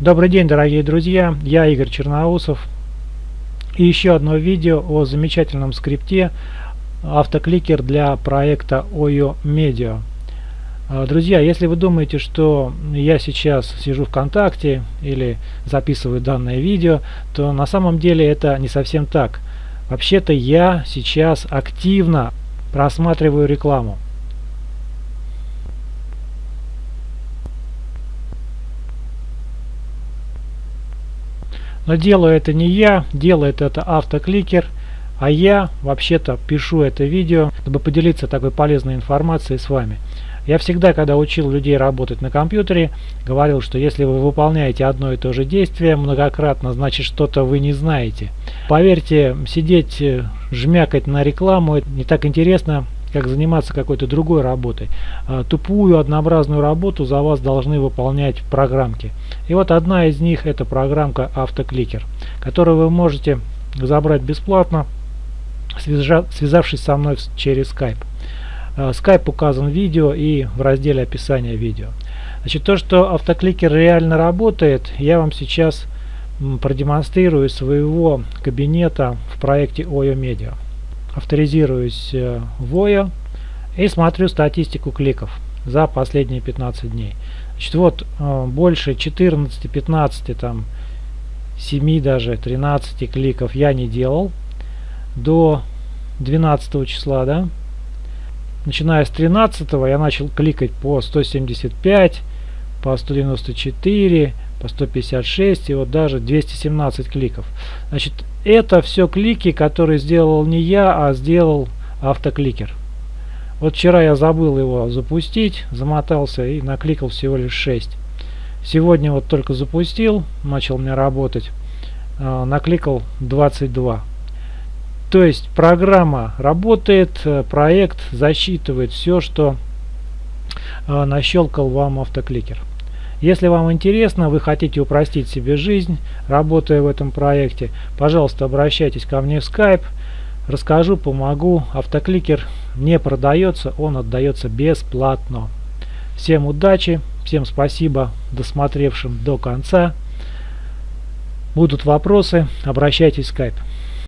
Добрый день, дорогие друзья, я Игорь Черноусов. И еще одно видео о замечательном скрипте автокликер для проекта OYO Media. А, друзья, если вы думаете, что я сейчас сижу ВКонтакте или записываю данное видео, то на самом деле это не совсем так. Вообще-то я сейчас активно просматриваю рекламу. Но делаю это не я, делает это автокликер, а я вообще-то пишу это видео, чтобы поделиться такой полезной информацией с вами. Я всегда, когда учил людей работать на компьютере, говорил, что если вы выполняете одно и то же действие многократно, значит что-то вы не знаете. Поверьте, сидеть, э, жмякать на рекламу, не так интересно, как заниматься какой-то другой работой. А, тупую однообразную работу за вас должны выполнять программки. И вот одна из них это программка автокликер, которую вы можете забрать бесплатно, связавшись со мной через Skype. А, Skype указан в видео и в разделе описания видео. Значит, то, что автокликер реально работает, я вам сейчас продемонстрирую своего кабинета в проекте OYO Media авторизируюсь э, в OYO и смотрю статистику кликов за последние 15 дней. Значит, вот э, больше 14, 15, там 7 даже, 13 кликов я не делал до 12 числа, да. Начиная с 13 я начал кликать по 175, по 194, по 156 и вот даже 217 кликов. Значит, это все клики, которые сделал не я, а сделал автокликер. Вот вчера я забыл его запустить, замотался и накликал всего лишь 6. Сегодня вот только запустил, начал мне работать, э, накликал 22. То есть программа работает, э, проект засчитывает все, что э, нащелкал вам автокликер. Если вам интересно, вы хотите упростить себе жизнь, работая в этом проекте, пожалуйста, обращайтесь ко мне в Skype. Расскажу, помогу. Автокликер не продается, он отдается бесплатно. Всем удачи, всем спасибо досмотревшим до конца. Будут вопросы, обращайтесь в Skype.